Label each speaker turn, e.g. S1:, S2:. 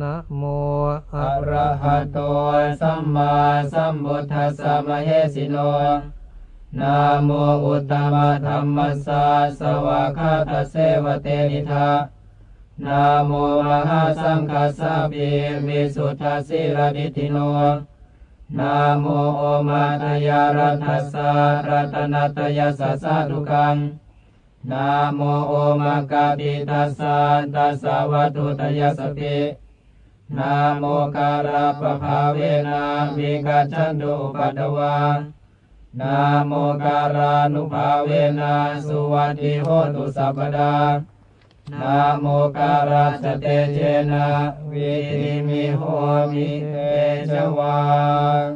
S1: นะโม
S2: อะระหะโตสัมมาสัมพุทธัสสะมะเหสิโนนะโมอุตตมะธรรมัสสะสวากาตเสวะเตนิทานะโมมหาสังฆสสะปิวิสุทธาสิระดิทิโนนะโมโอมาตยารัตัสสะรัตนัตยสัสสะทุกังนะโมโอมากาปิตัสสะตัสสะวัตุตยาสปิ นาโมการาปะภาเวนะวิกาจันตุปัตวานาโมการานุภาเวนะสุวัติโหตุสัพดานาโมการาสเตเจนะวิธิมิโหมิเตชวัง